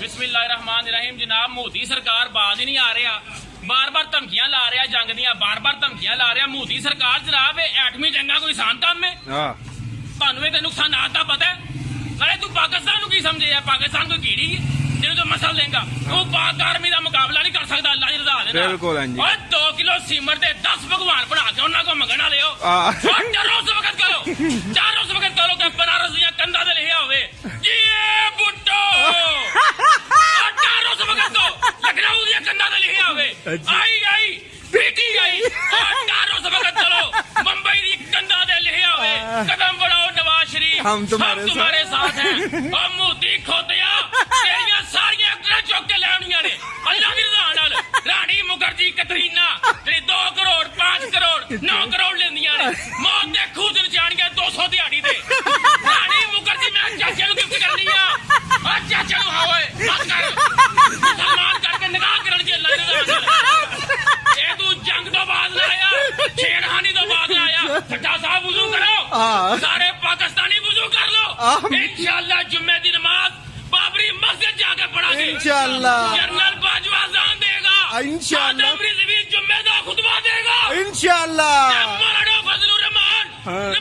ਬਿਸਮਿਲ੍ਲਾਹਿਰਰਹਿਮਾਨਿਰਰਹੀਮ। ਜਨਾਬ ਮੋਦੀ ਸਰਕਾਰ ਬਾਜ਼ ਹੀ ਨਹੀਂ ਆ ਰਿਹਾ। ਬਾਰ-ਬਾਰ ਧਮਕੀਆਂ ਲਾ ਰਿਹਾ ਜੰਗ ਦੀਆਂ ਬਾਰ-ਬਾਰ ਧਮਕੀਆਂ ਲਾ ਰਿਹਾ। ਮੋਦੀ ਸਰਕਾਰ ਜਨਾਬ ਇਹ ਐਟਮੀ ਜੰਗਾਂ ਕੋਈ ਆਸਾਨ ਕੰਮ ਹੈ? ਹਾਂ। ਤੁਹਾਨੂੰ ਇਹ ਤੇ ਨੁਕਸਾਨਾਤ ਦਾ ਪਤਾ ਹੈ? ਨਾਲੇ ਤੂੰ ਪਾਕਿਸਤਾਨ ਨੂੰ ਕੀ ਸਮਝੇ ਆ? ਪਾਕਿਸਤਾਨ ਕੋਈ ਕੀੜੀ ਹੈ? ਜਿਹਨੂੰ ਤੂੰ ਮਸਲ ਦੇਂਗਾ ਉਹ ਪਾਕ ਆਰਮੀ ਦਾ ਮੁਕਾਬਲਾ ਨਹੀਂ ਕਰ ਸਕਦਾ ਅੱਲਾ ਦੀ ਰਜ਼ਾ ਦੇ ਨਾਲ। ਬਿਲਕੁਲ ਹਾਂਜੀ। ਓਏ 2 ਕਿਲੋ ਸੀਮਰ ਤੇ 10 ਭਗਵਾਨ ਬਣਾ ਕੇ ਉਹਨਾਂ ਕੋ ਮੰਗਣ ਹੋ। ਆ। ਓਏ ਡਰੋ ਉਸ ਵਕਤ ਕਰੋ। ਚਾਰ ਆਈ ਆਈ ਬੇਟੀ ਆਈ। ਕਾਰੋ ਸਬਕ ਚਲੋ। ਮੁੰਬਈ ਦੀ ਕੰਦਾ ਦੇ ਲਿਖਿਆ ਹੋਵੇ ਕਦਮ ਬੜਾਓ ਨਵਾਜ਼ ਸ਼ਰੀਫ। ਹਮ ਤੁਹਾਡੇ ਸਾਥ। ਹੈ। ਆ ਮੋਦੀ ਖੋਤਿਆ ਤੇਰੀਆਂ ਸਾਰੀਆਂ ਅਕਲਾਂ ਚੁੱਕ ਕੇ ਲੈਣੀਆਂ ਨੇ। ਅੱਲਾ ਦੀ ਰਜ਼ਾ ਨਾਲ। ਰਾਣੀ ਮੁਖਰਜੀ ਕਤਰੀਨਾ ਜਿਹੜੀ 2 ਕਰੋੜ 5 ਕਰੋੜ 9 ਕਰੋੜ ਲੈਂਦੀਆਂ ਨੇ। ਮੌਤ ਦੇ ਖੂਹ ਦੇ صاحب وضو کرو. سارے پاکستانی وضو کر لو. انشاءاللہ جمعہ دی نماز بابری مسجد جا کے پڑھا گے. انشاءاللہ. جنرل باجوہ اذان دے گا. انشاءاللہ. رضوی جمعہ دا خطبہ دے گا. انشاءاللہ. مولانا فضل الرحمان ہاں.